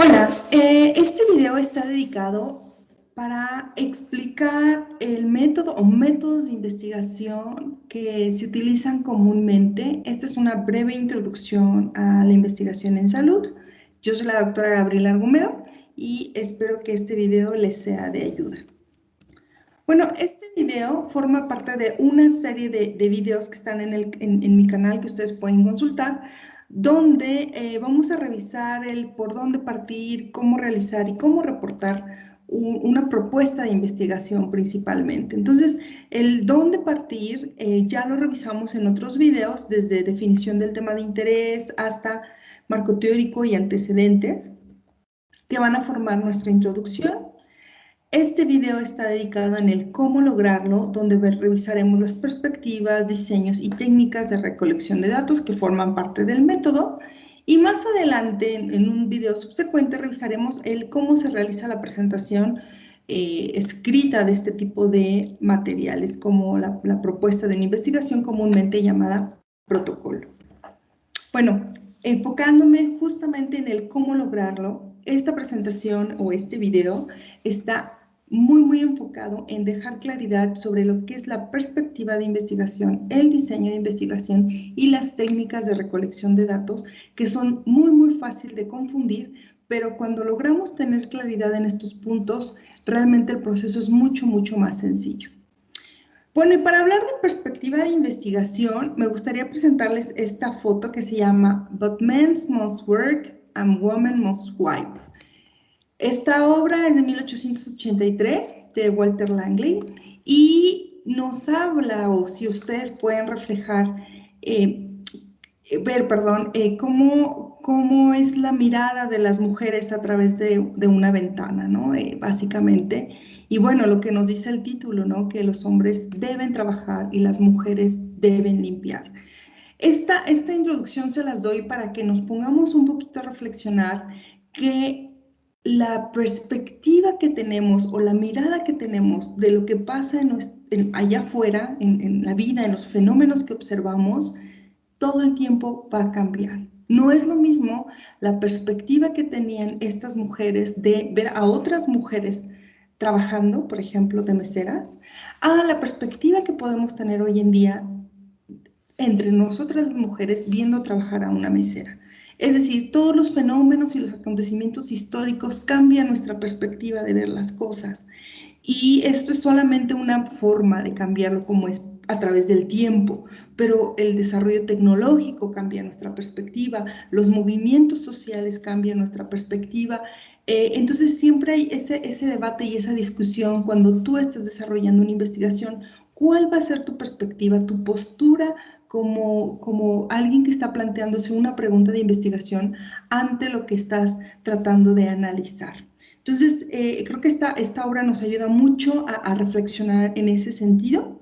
Hola, eh, este video está dedicado para explicar el método o métodos de investigación que se utilizan comúnmente. Esta es una breve introducción a la investigación en salud. Yo soy la doctora Gabriela Argumedo y espero que este video les sea de ayuda. Bueno, este video forma parte de una serie de, videos que están en, en mi canal que ustedes pueden consultar donde eh, vamos a revisar el por dónde partir, cómo realizar y cómo reportar una propuesta de investigación principalmente. Entonces, el dónde partir eh, ya lo revisamos en otros videos, desde definición del tema de interés hasta marco teórico y antecedentes, que van a formar nuestra introducción este video está dedicado en el cómo lograrlo, donde revisaremos las perspectivas, diseños y técnicas de recolección de datos que forman parte del método. Y más adelante, en un video subsecuente, revisaremos el cómo se realiza la presentación eh, escrita de este tipo de materiales, como la, la propuesta de una investigación comúnmente llamada protocolo. Bueno, enfocándome justamente en el cómo lograrlo, esta presentación o este video está muy, muy enfocado en dejar claridad sobre lo que es la perspectiva de investigación, el diseño de investigación y las técnicas de recolección de datos, que son muy, muy fácil de confundir, pero cuando logramos tener claridad en estos puntos, realmente el proceso es mucho, mucho más sencillo. Bueno, y para hablar de perspectiva de investigación, me gustaría presentarles esta foto que se llama But Men Must Work and Women Must Wipe. Esta obra es de 1883 de Walter Langley y nos habla, o si ustedes pueden reflejar, eh, ver, perdón, eh, cómo, cómo, es la mirada de las mujeres a través de, una ventana, ¿no? Eh, básicamente. Y bueno, lo que nos dice el título, ¿no? Que los hombres deben trabajar y las mujeres deben limpiar. Esta, esta introducción se las doy para que nos pongamos un poquito a reflexionar que la perspectiva que tenemos o la mirada que tenemos de lo que pasa allá afuera, en, la vida, en los fenómenos que observamos, todo el tiempo va a cambiar. No es lo mismo la perspectiva que tenían estas mujeres de ver a otras mujeres trabajando, por ejemplo, de meseras, a la perspectiva que podemos tener hoy en día entre nosotras las mujeres viendo trabajar a una mesera. Es decir, todos los fenómenos y los acontecimientos históricos cambian nuestra perspectiva de ver las cosas. Y esto es solamente una forma de cambiarlo como es a través del tiempo, pero el desarrollo tecnológico cambia nuestra perspectiva, los movimientos sociales cambian nuestra perspectiva. Eh, entonces siempre hay ese, ese debate y esa discusión cuando tú estás desarrollando una investigación, ¿cuál va a ser tu perspectiva, tu postura como, como alguien que está planteándose una pregunta de investigación ante lo que estás tratando de analizar. Entonces, eh, creo que esta, esta obra nos ayuda mucho a, reflexionar en ese sentido.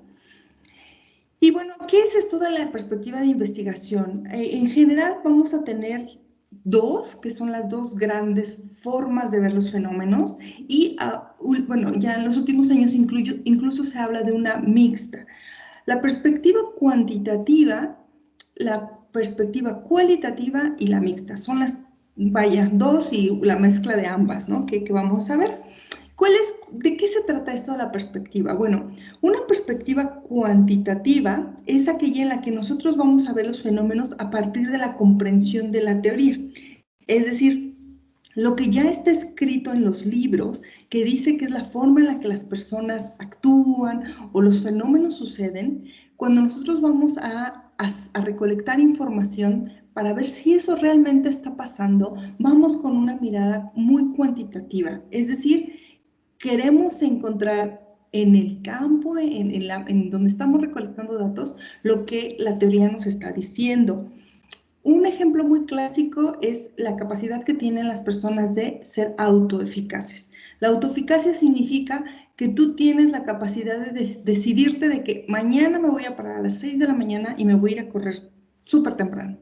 Y bueno, ¿qué es esto de la perspectiva de investigación? Eh, en general vamos a tener dos, que son las dos grandes formas de ver los fenómenos y, ah, bueno, ya en los últimos años incluso se habla de una mixta. La perspectiva cuantitativa, la perspectiva cualitativa y la mixta. Son las, vaya, dos y la mezcla de ambas, ¿no? Que, vamos a ver. ¿Cuál es, ¿De qué se trata esto de la perspectiva? Bueno, una perspectiva cuantitativa es aquella en la que nosotros vamos a ver los fenómenos a partir de la comprensión de la teoría. Es decir, lo que ya está escrito en los libros, que dice que es la forma en la que las personas actúan o los fenómenos suceden, cuando nosotros vamos a, recolectar información para ver si eso realmente está pasando, vamos con una mirada muy cuantitativa. Es decir, queremos encontrar en el campo, en, donde estamos recolectando datos, lo que la teoría nos está diciendo. Un ejemplo muy clásico es la capacidad que tienen las personas de ser autoeficaces. La autoeficacia significa que tú tienes la capacidad de, decidirte de que mañana me voy a parar a las 6 de la mañana y me voy a ir a correr súper temprano.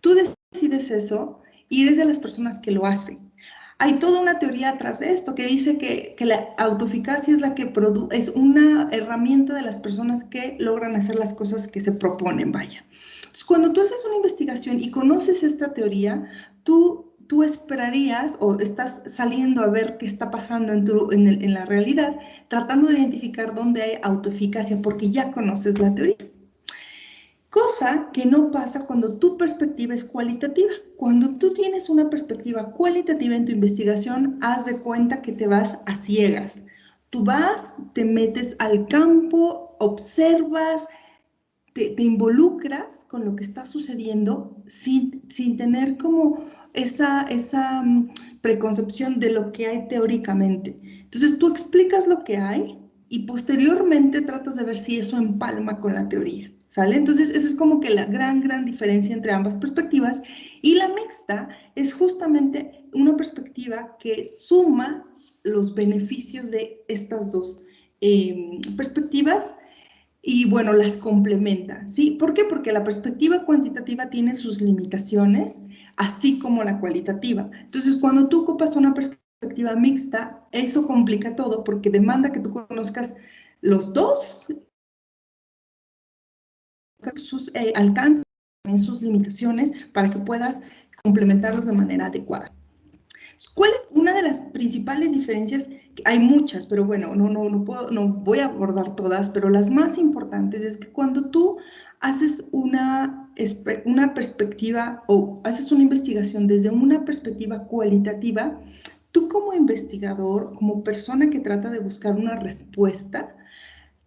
Tú decides eso y eres de las personas que lo hacen. Hay toda una teoría atrás de esto que dice que, la autoeficacia es la que es una herramienta de las personas que logran hacer las cosas que se proponen, vaya cuando tú haces una investigación y conoces esta teoría, tú tú esperarías o estás saliendo a ver qué está pasando en, tu, en, la realidad, tratando de identificar dónde hay autoeficacia porque ya conoces la teoría. Cosa que no pasa cuando tu perspectiva es cualitativa. Cuando tú tienes una perspectiva cualitativa en tu investigación, haz de cuenta que te vas a ciegas. Tú vas, te metes al campo, observas, te, involucras con lo que está sucediendo sin, sin tener como esa, esa mm, preconcepción de lo que hay teóricamente. Entonces tú explicas lo que hay y posteriormente tratas de ver si eso empalma con la teoría. ¿Sale? Entonces, eso es como que la gran, gran diferencia entre ambas perspectivas. Y la mixta es justamente una perspectiva que suma los beneficios de estas dos em, perspectivas y bueno, las complementa, ¿sí? ¿Por qué? Porque la perspectiva cuantitativa tiene sus limitaciones, así como la cualitativa. Entonces, cuando tú ocupas una perspectiva mixta, eso complica todo porque demanda que tú conozcas los dos, sus eh, alcances, sus limitaciones, para que puedas complementarlos de manera adecuada. ¿Cuál es una de las principales diferencias? Hay muchas, pero bueno, no, no, no, puedo, no voy a abordar todas, pero las más importantes es que cuando tú haces una, una perspectiva o haces una investigación desde una perspectiva cualitativa, tú como investigador, como persona que trata de buscar una respuesta,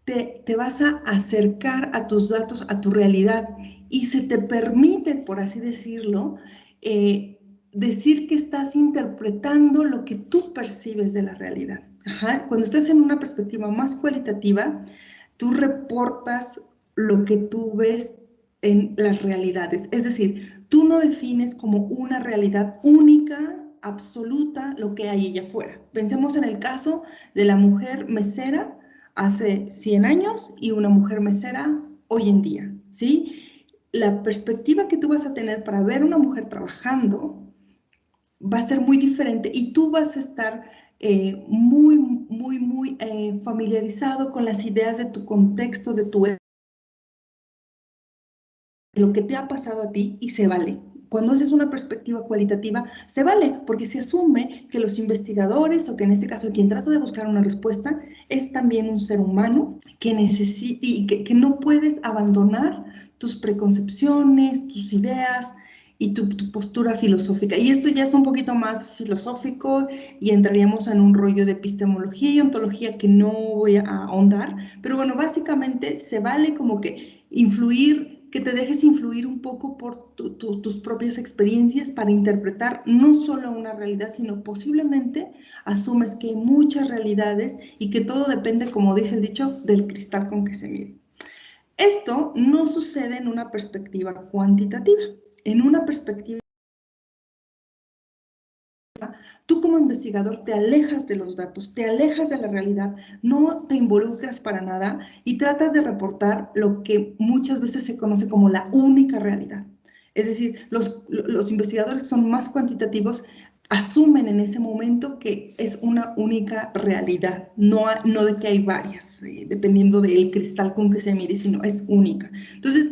te, te, vas a acercar a tus datos, a tu realidad y se te permite, por así decirlo, eh, decir que estás interpretando lo que tú percibes de la realidad. Cuando estás en una perspectiva más cualitativa, tú reportas lo que tú ves en las realidades. Es decir, tú no defines como una realidad única, absoluta, lo que hay allá afuera. Pensemos en el caso de la mujer mesera hace 100 años y una mujer mesera hoy en día, ¿sí? La perspectiva que tú vas a tener para ver una mujer trabajando va a ser muy diferente y tú vas a estar eh, muy, muy, muy eh, familiarizado con las ideas de tu contexto, de tu lo que te ha pasado a ti y se vale. Cuando haces una perspectiva cualitativa, se vale, porque se asume que los investigadores, o que en este caso quien trata de buscar una respuesta, es también un ser humano que necesita y que, que no puedes abandonar tus preconcepciones, tus ideas, y tu, postura filosófica. Y esto ya es un poquito más filosófico y entraríamos en un rollo de epistemología y ontología que no voy a ahondar, pero bueno, básicamente se vale como que influir, que te dejes influir un poco por tus propias experiencias para interpretar no solo una realidad, sino posiblemente asumes que hay muchas realidades y que todo depende, como dice el dicho, del cristal con que se mire. Esto no sucede en una perspectiva cuantitativa en una perspectiva, tú como investigador te alejas de los datos, te alejas de la realidad, no te involucras para nada y tratas de reportar lo que muchas veces se conoce como la única realidad. Es decir, los, los investigadores que son más cuantitativos asumen en ese momento que es una única realidad, no, no de que hay varias, eh, dependiendo del cristal con que se mire, sino es única. Entonces,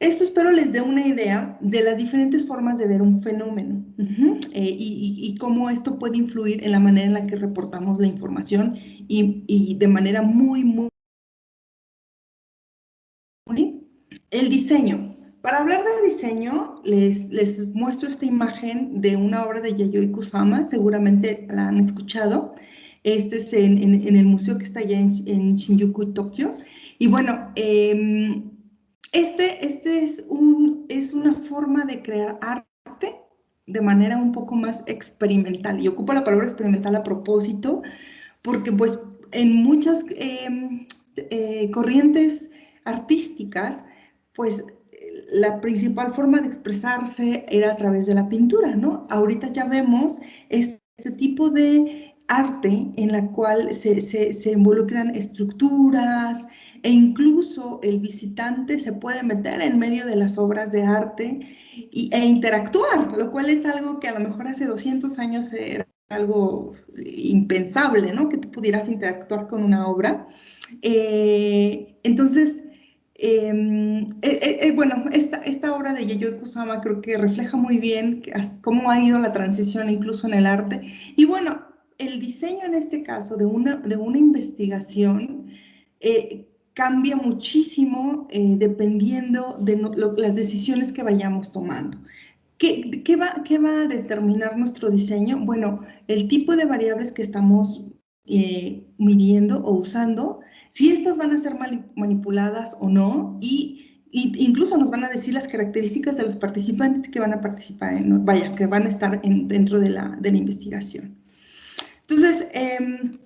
esto espero les dé una idea de las diferentes formas de ver un fenómeno eh, y, cómo esto puede influir en la manera en la que reportamos la información y, de manera muy, muy... El diseño. Para hablar de diseño, les, les muestro esta imagen de una obra de Yayoi Kusama, seguramente la han escuchado. Este es en, el museo que está allá en, en Shinjuku, Tokio. Y bueno, eh, este, este es, un, es una forma de crear arte de manera un poco más experimental. Y ocupo la palabra experimental a propósito, porque pues en muchas em, eh, corrientes artísticas, pues la principal forma de expresarse era a través de la pintura, ¿no? Ahorita ya vemos este, tipo de arte en la cual se, se involucran estructuras, e incluso el visitante se puede meter en medio de las obras de arte e interactuar, lo cual es algo que a lo mejor hace 200 años era algo impensable, ¿no? Que tú pudieras interactuar con una obra. Eh, entonces, Em, eh, eh, bueno, esta, esta, obra de Yayoi Kusama creo que refleja muy bien cómo ha ido la transición incluso en el arte. Y bueno, el diseño en este caso de una, de una investigación eh, cambia muchísimo dependiendo de las decisiones que vayamos tomando. ¿Qué, qué, va, ¿Qué va a determinar nuestro diseño? Bueno, el tipo de variables que estamos midiendo o usando, si estas van a ser manipuladas o no y, incluso nos van a decir las características de los participantes que van a participar, en, vaya, que van a estar dentro de la, de la, investigación. Entonces, em,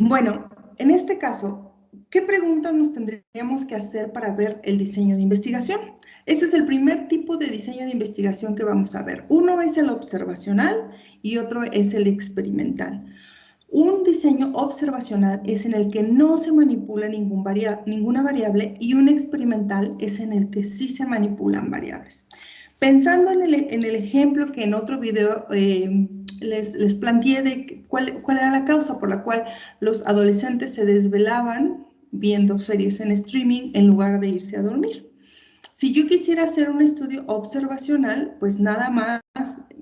bueno, en este caso, ¿qué preguntas nos tendríamos que hacer para ver el diseño de investigación? Este es el primer tipo de diseño de investigación que vamos a ver. Uno es el observacional y otro es el experimental. Un diseño observacional es en el que no se manipula ninguna variable y un experimental es en el que sí se manipulan variables. Pensando en el, ejemplo que en otro video eh, les, planteé de cuál, cuál era la causa por la cual los adolescentes se desvelaban viendo series en streaming en lugar de irse a dormir. Si yo quisiera hacer un estudio observacional, pues nada más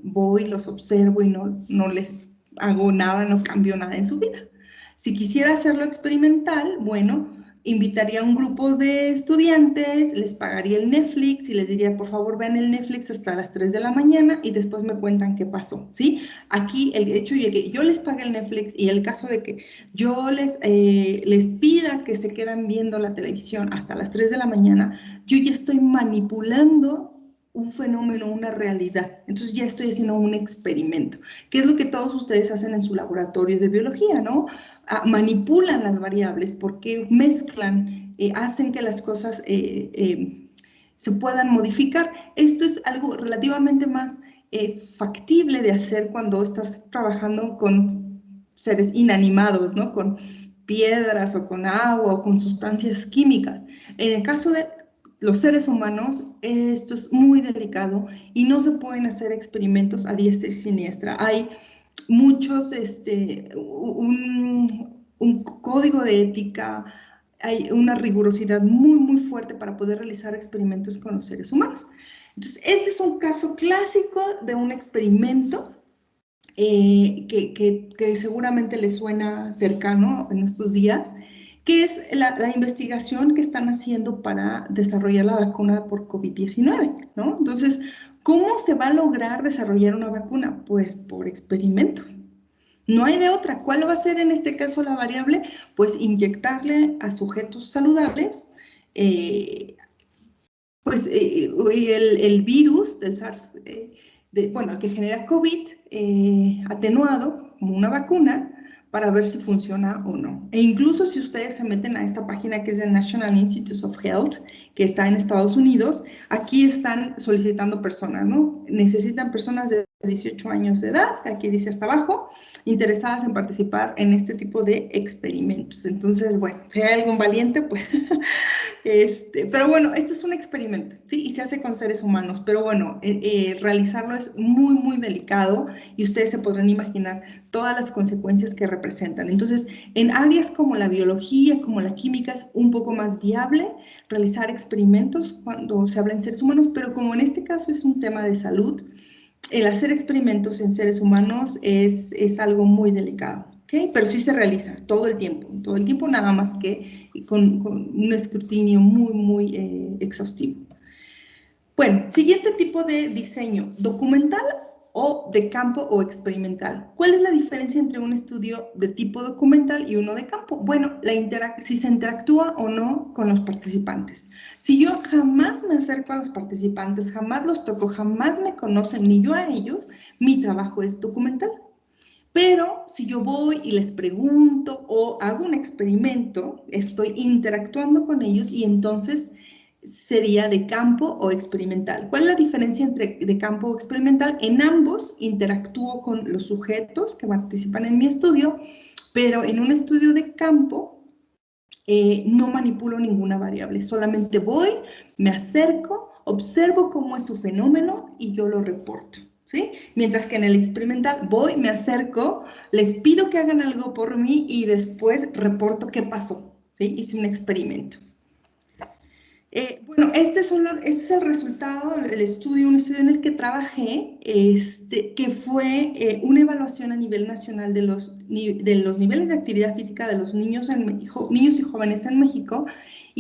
voy, los observo y no, no les hago nada, no cambio nada en su vida. Si quisiera hacerlo experimental, bueno, invitaría a un grupo de estudiantes, les pagaría el Netflix y les diría, por favor, vean el Netflix hasta las 3 de la mañana y después me cuentan qué pasó, ¿sí? Aquí el hecho de que yo les pague el Netflix y el caso de que yo les, eh, les pida que se quedan viendo la televisión hasta las 3 de la mañana, yo ya estoy manipulando un fenómeno, una realidad. Entonces ya estoy haciendo un experimento, que es lo que todos ustedes hacen en su laboratorio de biología, ¿no? Ah, manipulan las variables porque mezclan, eh, hacen que las cosas eh, eh, se puedan modificar. Esto es algo relativamente más factible de hacer cuando estás trabajando con seres inanimados, ¿no? Con piedras o con agua o con sustancias químicas. En el caso de los seres humanos, esto es muy delicado y no se pueden hacer experimentos a diestra y siniestra. Hay muchos, este, un, código de ética, hay una rigurosidad muy, muy fuerte para poder realizar experimentos con los seres humanos. Entonces, este es un caso clásico de un experimento eh, que, que, seguramente les suena cercano en estos días, ¿Qué es la, investigación que están haciendo para desarrollar la vacuna por COVID-19, ¿no? Entonces, ¿cómo se va a lograr desarrollar una vacuna? Pues por experimento. No hay de otra. ¿Cuál va a ser en este caso la variable? Pues inyectarle a sujetos saludables eh, pues eh, el, virus del SARS, eh, bueno, que genera COVID, atenuado como una vacuna, para ver si funciona o no. E incluso si ustedes se meten a esta página que es el National Institutes of Health, que está en Estados Unidos, aquí están solicitando personas, ¿no? Necesitan personas de 18 años de edad, aquí dice hasta abajo, interesadas en participar en este tipo de experimentos. Entonces, bueno, si hay algún valiente, pues, este, pero bueno, este es un experimento, ¿sí? Y se hace con seres humanos, pero bueno, eh, eh, realizarlo es muy, muy delicado y ustedes se podrán imaginar todas las consecuencias que representan. Entonces, en áreas como la biología, como la química, es un poco más viable realizar experimentos cuando se habla en seres humanos, pero como en este caso es un tema de salud, el hacer experimentos en seres humanos es, es algo muy delicado, ¿ok? Pero sí se realiza todo el tiempo, todo el tiempo nada más que con, un escrutinio muy, muy eh, exhaustivo. Bueno, siguiente tipo de diseño, documental o de campo o experimental. ¿Cuál es la diferencia entre un estudio de tipo documental y uno de campo? Bueno, la si se interactúa o no con los participantes. Si yo jamás me acerco a los participantes, jamás los toco, jamás me conocen ni yo a ellos, mi trabajo es documental. Pero si yo voy y les pregunto o hago un experimento, estoy interactuando con ellos y entonces sería de campo o experimental. ¿Cuál es la diferencia entre de campo o experimental? En ambos interactúo con los sujetos que participan en mi estudio, pero en un estudio de campo eh, no manipulo ninguna variable, solamente voy, me acerco, observo cómo es su fenómeno y yo lo reporto. Mientras que en el experimental voy, me acerco, les pido que hagan algo por mí y después reporto qué pasó. ¿sí? Hice un experimento. Eh, bueno, este, este, es el resultado del estudio, un estudio en el que trabajé, este, que fue eh, una evaluación a nivel nacional de los, de los niveles de actividad física de los niños, niños y jóvenes en México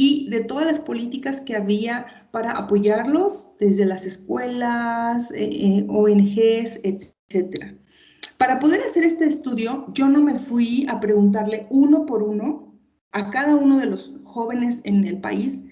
y de todas las políticas que había para apoyarlos desde las escuelas, eh, ONGs, etc. Para poder hacer este estudio, yo no me fui a preguntarle uno por uno a cada uno de los jóvenes en el país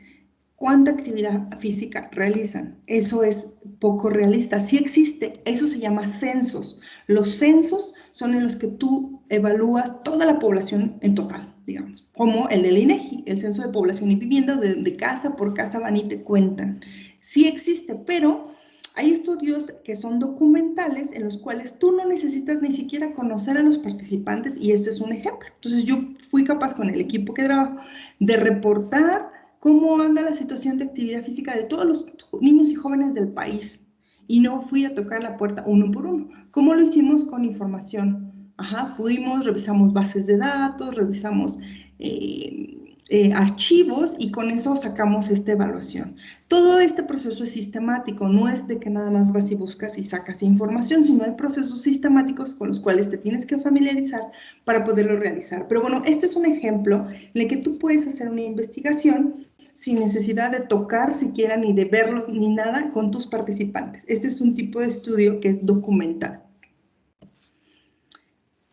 cuánta actividad física realizan. Eso es poco realista. Sí existe, eso se llama censos. Los censos son en los que tú evalúas toda la población en total, digamos, como el del INEGI, el censo de población y vivienda, de, de casa por casa van y te cuentan. Sí existe, pero hay estudios que son documentales en los cuales tú no necesitas ni siquiera conocer a los participantes y este es un ejemplo. Entonces yo fui capaz con el equipo que trabajo de reportar cómo anda la situación de actividad física de todos los niños y jóvenes del país. Y no fui a tocar la puerta uno por uno. ¿Cómo lo hicimos con información? Ajá, fuimos, revisamos bases de datos, revisamos eh, eh, archivos y con eso sacamos esta evaluación. Todo este proceso es sistemático, no es de que nada más vas y buscas y sacas información, sino hay procesos sistemáticos con los cuales te tienes que familiarizar para poderlo realizar. Pero bueno, este es un ejemplo en el que tú puedes hacer una investigación sin necesidad de tocar siquiera ni de verlos ni nada con tus participantes. Este es un tipo de estudio que es documental.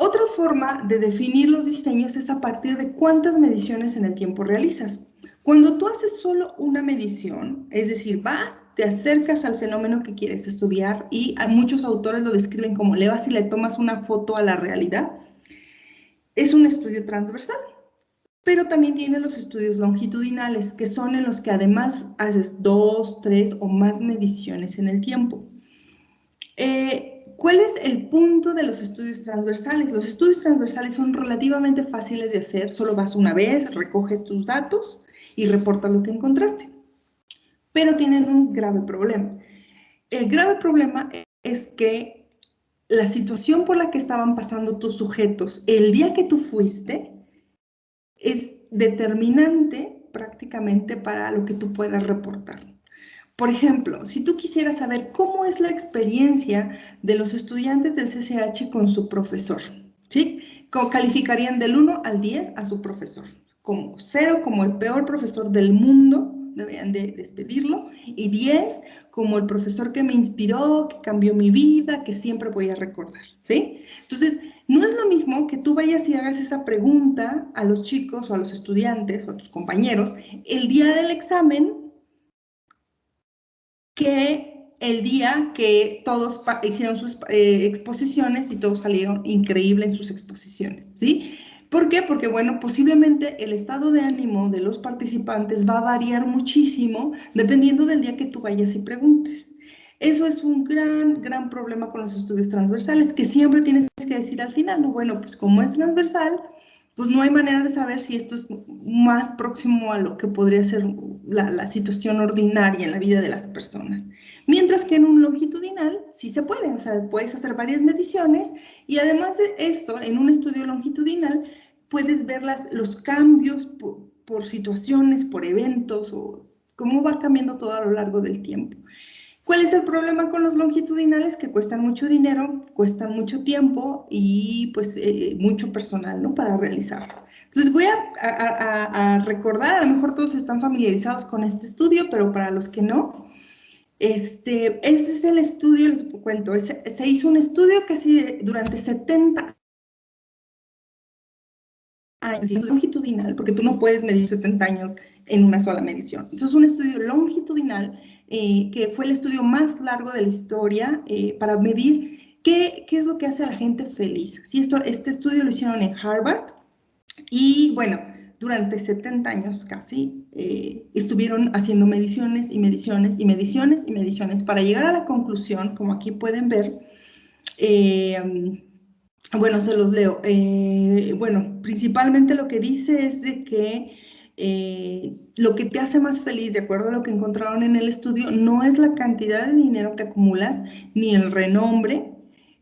Otra forma de definir los diseños es a partir de cuántas mediciones en el tiempo realizas. Cuando tú haces solo una medición, es decir, vas, te acercas al fenómeno que quieres estudiar y a muchos autores lo describen como le vas y le tomas una foto a la realidad, es un estudio transversal. Pero también tiene los estudios longitudinales, que son en los que además haces dos, tres o más mediciones en el tiempo. Eh, ¿Cuál es el punto de los estudios transversales? Los estudios transversales son relativamente fáciles de hacer, solo vas una vez, recoges tus datos y reportas lo que encontraste. Pero tienen un grave problema. El grave problema es que la situación por la que estaban pasando tus sujetos el día que tú fuiste es determinante prácticamente para lo que tú puedas reportar. Por ejemplo, si tú quisieras saber cómo es la experiencia de los estudiantes del CCH con su profesor, ¿sí? Calificarían del 1 al 10 a su profesor. Como 0, como el peor profesor del mundo, deberían de despedirlo, y 10 como el profesor que me inspiró, que cambió mi vida, que siempre voy a recordar, ¿sí? Entonces, no es lo mismo que tú vayas y hagas esa pregunta a los chicos o a los estudiantes o a tus compañeros el día del examen que el día que todos hicieron sus eh, exposiciones y todos salieron increíbles en sus exposiciones, ¿sí? ¿Por qué? Porque, bueno, posiblemente el estado de ánimo de los participantes va a variar muchísimo dependiendo del día que tú vayas y preguntes. Eso es un gran, gran problema con los estudios transversales, que siempre tienes que decir al final, no, bueno, pues como es transversal, pues no hay manera de saber si esto es más próximo a lo que podría ser la, situación ordinaria en la vida de las personas. Mientras que en un longitudinal sí se puede, o sea, puedes hacer varias mediciones y además de esto, en un estudio longitudinal, puedes ver las, los cambios por situaciones, por eventos o cómo va cambiando todo a lo largo del tiempo. ¿Cuál es el problema con los longitudinales? Que cuestan mucho dinero, cuestan mucho tiempo y pues eh, mucho personal, ¿no? Para realizarlos. Entonces voy a, recordar, a lo mejor todos están familiarizados con este estudio, pero para los que no, este, este es el estudio, les cuento, se hizo un estudio casi durante 70 años, longitudinal, porque tú no puedes medir 70 años en una sola medición. Entonces, es un estudio longitudinal eh, que fue el estudio más largo de la historia eh, para medir qué, qué, es lo que hace a la gente feliz. Sí, esto, este estudio lo hicieron en Harvard y bueno, durante 70 años casi eh, estuvieron haciendo mediciones y mediciones y mediciones y mediciones para llegar a la conclusión, como aquí pueden ver, bueno, se los leo. bueno, principalmente lo que dice es de que eh, lo que te hace más feliz, de acuerdo a lo que encontraron en el estudio, no es la cantidad de dinero que acumulas, ni el renombre,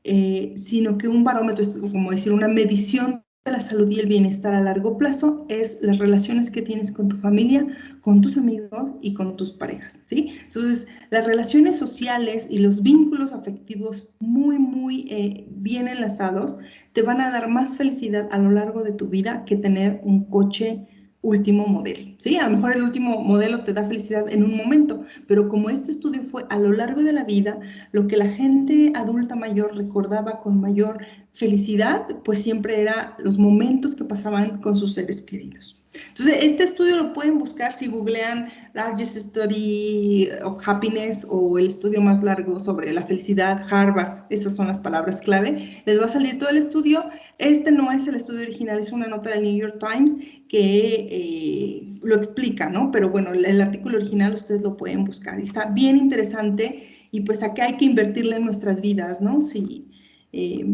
eh, sino que un barómetro como decir una medición de la salud y el bienestar a largo plazo es las relaciones que tienes con tu familia, con tus amigos y con tus parejas, ¿sí? Entonces, las relaciones sociales y los vínculos afectivos muy, muy eh, bien enlazados te van a dar más felicidad a lo largo de tu vida que tener un coche último modelo, ¿sí? A lo mejor el último modelo te da felicidad en un momento, pero como este estudio fue a lo largo de la vida, lo que la gente adulta mayor recordaba con mayor felicidad, pues siempre era los momentos que pasaban con sus seres queridos. Entonces, este estudio lo pueden buscar si googlean Largest Study of Happiness o el estudio más largo sobre la felicidad, Harvard, esas son las palabras clave. Les va a salir todo el estudio. Este no es el estudio original, es una nota del New York Times que eh, lo explica, ¿no? Pero bueno, el, artículo original ustedes lo pueden buscar. Y está bien interesante y pues aquí hay que invertirle en nuestras vidas, ¿no? Si, eh,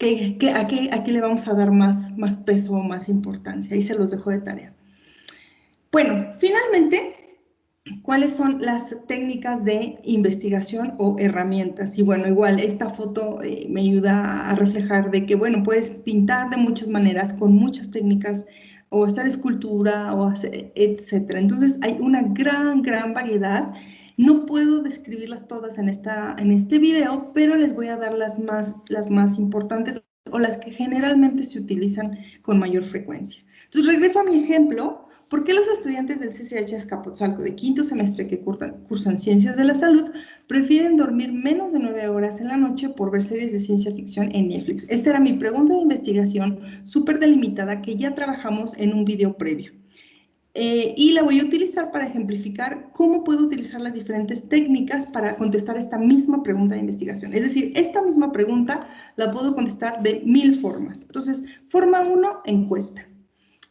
¿Qué, a, qué, le vamos a dar más, más peso o más importancia? Ahí se los dejo de tarea. Bueno, finalmente, ¿cuáles son las técnicas de investigación o herramientas? Y bueno, igual esta foto eh, me ayuda a reflejar de que, bueno, puedes pintar de muchas maneras, con muchas técnicas, o hacer escultura, o hacer, etcétera. Entonces, hay una gran, gran variedad no puedo describirlas todas en, esta, en este video, pero les voy a dar las más, las más importantes o las que generalmente se utilizan con mayor frecuencia. Entonces, regreso a mi ejemplo. ¿Por qué los estudiantes del CCH Escapotzalco de quinto semestre que cursan, Ciencias de la Salud prefieren dormir menos de nueve horas en la noche por ver series de ciencia ficción en Netflix? Esta era mi pregunta de investigación súper delimitada que ya trabajamos en un video previo. Eh, y la voy a utilizar para ejemplificar cómo puedo utilizar las diferentes técnicas para contestar esta misma pregunta de investigación. Es decir, esta misma pregunta la puedo contestar de mil formas. Entonces, forma uno, encuesta.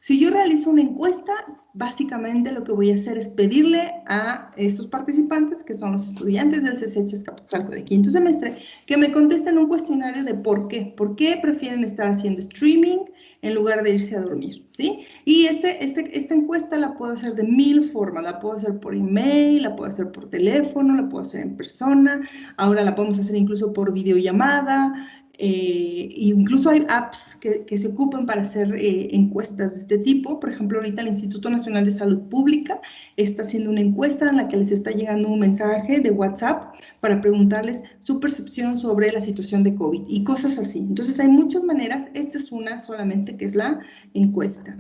Si yo realizo una encuesta, básicamente lo que voy a hacer es pedirle a estos participantes, que son los estudiantes del CCH Escapotzalco de quinto semestre, que me contesten un cuestionario de por qué, por qué prefieren estar haciendo streaming en lugar de irse a dormir, ¿sí? Y este, este, esta encuesta la puedo hacer de mil formas, la puedo hacer por email, la puedo hacer por teléfono, la puedo hacer en persona, ahora la podemos hacer incluso por videollamada, eh, incluso hay apps que, se ocupan para hacer eh, encuestas de este tipo. Por ejemplo, ahorita el Instituto Nacional de Salud Pública está haciendo una encuesta en la que les está llegando un mensaje de WhatsApp para preguntarles su percepción sobre la situación de COVID y cosas así. Entonces hay muchas maneras, esta es una solamente que es la encuesta.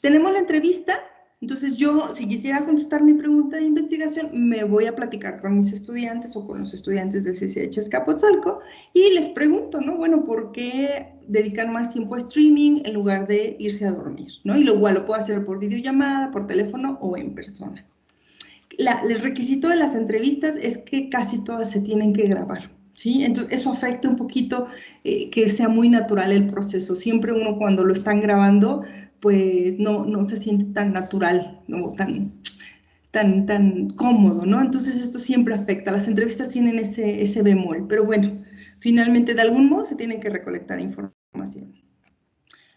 Tenemos la entrevista, entonces yo, si quisiera contestar mi pregunta de investigación, me voy a platicar con mis estudiantes o con los estudiantes del CCH Escapotzalco y les pregunto, ¿no? Bueno, ¿por qué dedican más tiempo a streaming en lugar de irse a dormir, ¿no? Y lo igual lo puedo hacer por videollamada, por teléfono o en persona. el requisito de las entrevistas es que casi todas se tienen que grabar. ¿Sí? Entonces, eso afecta un poquito eh, que sea muy natural el proceso. Siempre uno cuando lo están grabando pues no, no se siente tan natural, ¿no? tan, tan, tan cómodo, ¿no? Entonces esto siempre afecta, las entrevistas tienen ese, ese bemol, pero bueno, finalmente de algún modo se tiene que recolectar información.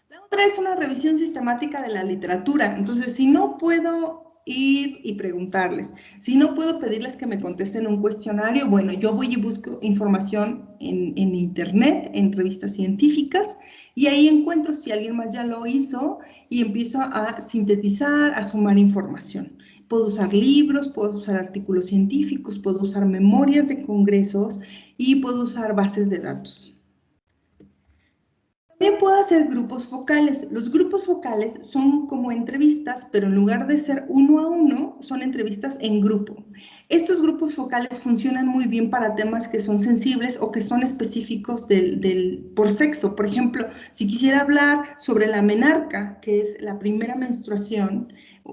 La otra es una revisión sistemática de la literatura, entonces si no puedo ir y preguntarles. Si no puedo pedirles que me contesten un cuestionario, bueno, yo voy y busco información en, en, internet, en revistas científicas, y ahí encuentro si alguien más ya lo hizo y empiezo a sintetizar, a sumar información. Puedo usar libros, puedo usar artículos científicos, puedo usar memorias de congresos y puedo usar bases de datos. También puedo hacer grupos focales. Los grupos focales son como entrevistas, pero en lugar de ser uno a uno, son entrevistas en grupo. Estos grupos focales funcionan muy bien para temas que son sensibles o que son específicos del, por sexo. Por ejemplo, si quisiera hablar sobre la menarca, que es la primera menstruación,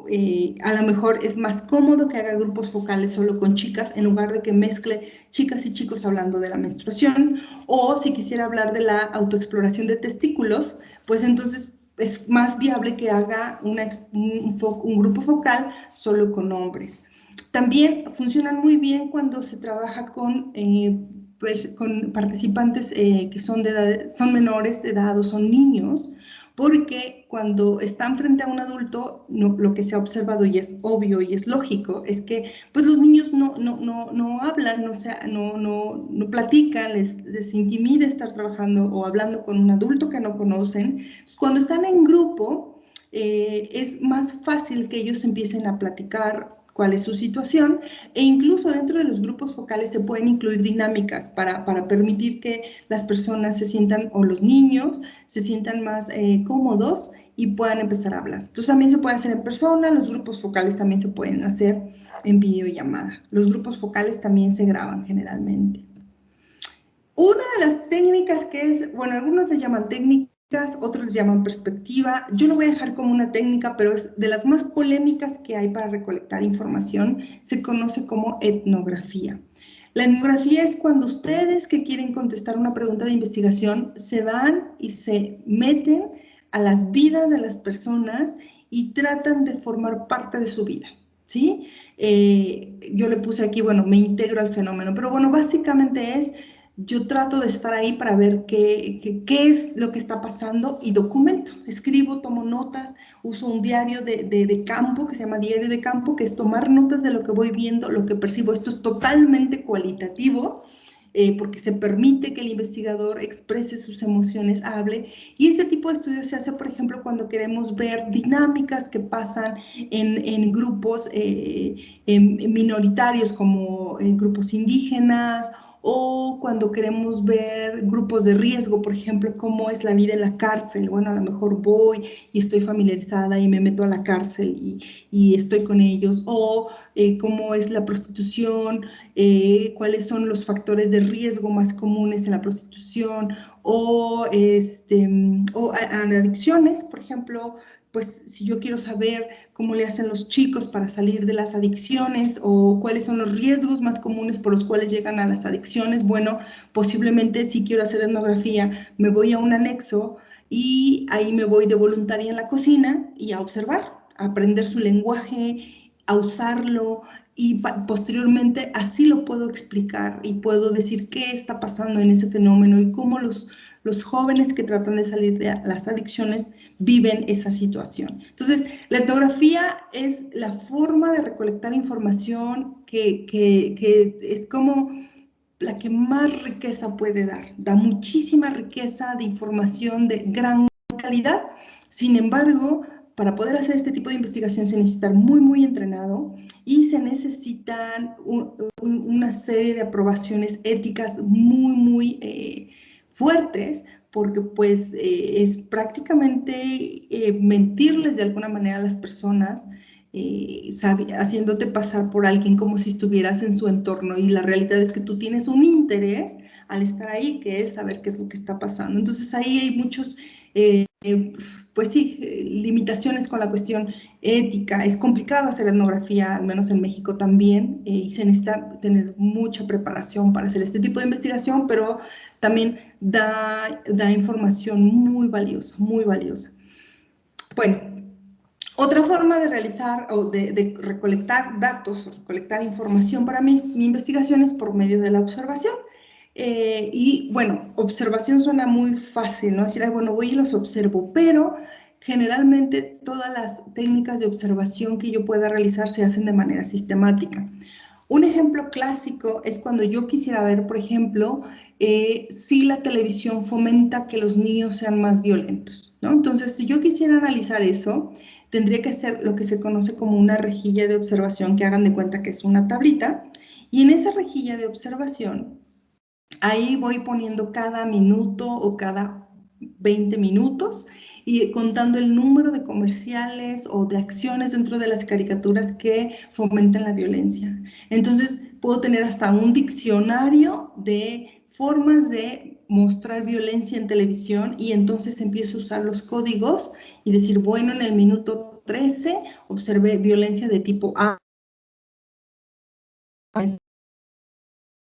eh, a lo mejor es más cómodo que haga grupos focales solo con chicas en lugar de que mezcle chicas y chicos hablando de la menstruación. O si quisiera hablar de la autoexploración de testículos, pues entonces es más viable que haga un, un, grupo focal solo con hombres. También funcionan muy bien cuando se trabaja con, eh, pues, con participantes eh, que son, de son menores de edad o son niños, porque cuando están frente a un adulto, lo que se ha observado y es obvio y es lógico, es que pues los niños no, no, no, no hablan, no, sea, no, no, no platican, les, les intimida estar trabajando o hablando con un adulto que no conocen. Cuando están en grupo, eh, es más fácil que ellos empiecen a platicar cuál es su situación e incluso dentro de los grupos focales se pueden incluir dinámicas para, para permitir que las personas se sientan o los niños se sientan más eh, cómodos y puedan empezar a hablar. Entonces también se puede hacer en persona, los grupos focales también se pueden hacer en videollamada. Los grupos focales también se graban generalmente. Una de las técnicas que es, bueno, algunos le llaman técnica otros llaman perspectiva. Yo lo voy a dejar como una técnica, pero es de las más polémicas que hay para recolectar información. Se conoce como etnografía. La etnografía es cuando ustedes que quieren contestar una pregunta de investigación se van y se meten a las vidas de las personas y tratan de formar parte de su vida. ¿sí? Eh, yo le puse aquí, bueno, me integro al fenómeno, pero bueno, básicamente es yo trato de estar ahí para ver qué, qué, es lo que está pasando y documento. Escribo, tomo notas, uso un diario de, de, campo que se llama diario de campo, que es tomar notas de lo que voy viendo, lo que percibo. Esto es totalmente cualitativo. Eh, porque se permite que el investigador exprese sus emociones, hable. Y este tipo de estudios se hace, por ejemplo, cuando queremos ver dinámicas que pasan en, en grupos eh, minoritarios como en grupos indígenas o cuando queremos ver grupos de riesgo, por ejemplo, cómo es la vida en la cárcel. Bueno, a lo mejor voy y estoy familiarizada y me meto a la cárcel y, y estoy con ellos, o eh, cómo es la prostitución, eh, cuáles son los factores de riesgo más comunes en la prostitución, o, este, o adicciones, por ejemplo, pues si yo quiero saber cómo le hacen los chicos para salir de las adicciones o cuáles son los riesgos más comunes por los cuales llegan a las adicciones, bueno, posiblemente si quiero hacer etnografía, me voy a un anexo y ahí me voy de voluntaria en la cocina y a observar, a aprender su lenguaje, a usarlo y posteriormente así lo puedo explicar y puedo decir qué está pasando en ese fenómeno y cómo los, los jóvenes que tratan de salir de las adicciones viven esa situación. Entonces, la etnografía es la forma de recolectar información que, que, es como la que más riqueza puede dar. Da muchísima riqueza de información de gran calidad. Sin embargo, para poder hacer este tipo de investigación se necesita muy, muy entrenado y se necesitan una serie de aprobaciones éticas muy, muy eh, fuertes porque pues eh, es prácticamente eh, mentirles de alguna manera a las personas, eh, haciéndote pasar por alguien como si estuvieras en su entorno y la realidad es que tú tienes un interés al estar ahí, que es saber qué es lo que está pasando. Entonces ahí hay muchos, pues sí, limitaciones con la cuestión ética. Es complicado hacer etnografía, al menos en México también, y se necesita tener mucha preparación para hacer este tipo de investigación, pero también da, da información muy valiosa, muy valiosa. Bueno, otra forma de realizar o de, recolectar datos, recolectar información para mi, mi, investigación es por medio de la observación. Eh, y bueno, observación suena muy fácil, ¿no? Decir, bueno, voy y los observo, pero generalmente todas las técnicas de observación que yo pueda realizar se hacen de manera sistemática. Un ejemplo clásico es cuando yo quisiera ver, por ejemplo, eh, si la televisión fomenta que los niños sean más violentos. ¿no? Entonces, si yo quisiera analizar eso, tendría que hacer lo que se conoce como una rejilla de observación, que hagan de cuenta que es una tablita, y en esa rejilla de observación, ahí voy poniendo cada minuto o cada 20 minutos y contando el número de comerciales o de acciones dentro de las caricaturas que fomentan la violencia. Entonces, puedo tener hasta un diccionario de formas de mostrar violencia en televisión y entonces empiezo a usar los códigos y decir, bueno, en el minuto 13 observé violencia de tipo A.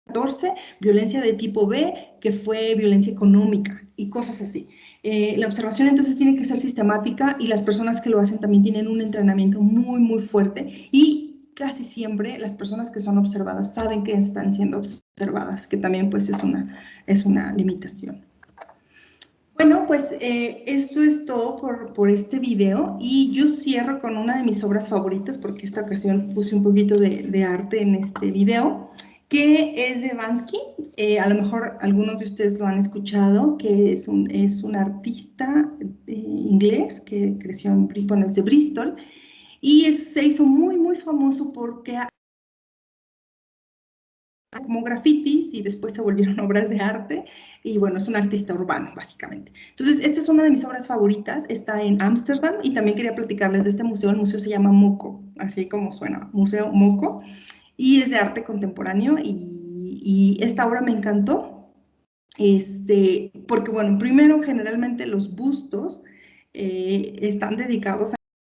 14, violencia de tipo B, que fue violencia económica y cosas así. Eh, la observación entonces tiene que ser sistemática y las personas que lo hacen también tienen un entrenamiento muy, muy fuerte y casi siempre las personas que son observadas saben que están siendo observadas, que también pues es una, es una limitación. Bueno, pues eh, esto es todo por, por, este video y yo cierro con una de mis obras favoritas porque esta ocasión puse un poquito de, de arte en este video que es de Bansky. Eh, a lo mejor algunos de ustedes lo han escuchado, que es un, es un artista eh, inglés que creció en, Bristol y se hizo muy, muy famoso porque como grafitis y después se volvieron obras de arte y bueno, es un artista urbano básicamente. Entonces, esta es una de mis obras favoritas, está en Ámsterdam y también quería platicarles de este museo, el museo se llama Moco, así como suena, Museo Moco, y es de arte contemporáneo y, esta obra me encantó, este, porque bueno, primero generalmente los bustos eh, están dedicados